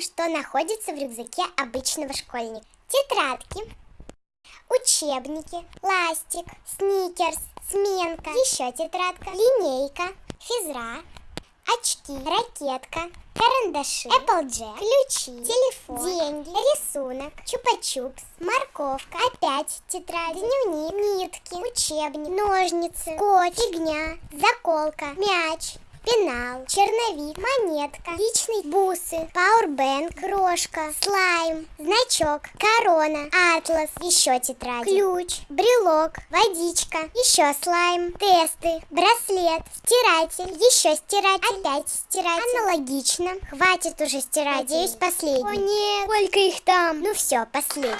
Что находится в рюкзаке обычного школьника? Тетрадки, учебники, ластик, сникерс, сменка, еще тетрадка, линейка, физра, очки, ракетка, карандаши, Applejack, ключи, телефон, деньги, рисунок, чупа-чупс, морковка, опять тетрадь, дневник, нитки, учебник, ножницы, скотч, фигня, заколка, мяч, пенал, черновик, монетка, личный бусы, пауэрбэнк, крошка, слайм, значок, корона, атлас, еще тетрадь, ключ, брелок, водичка, еще слайм, тесты, браслет, стиратель, еще стиратель, опять стиратель. Аналогично. Хватит уже стирать, надеюсь, последний. О нет, сколько их там? Ну все, последний.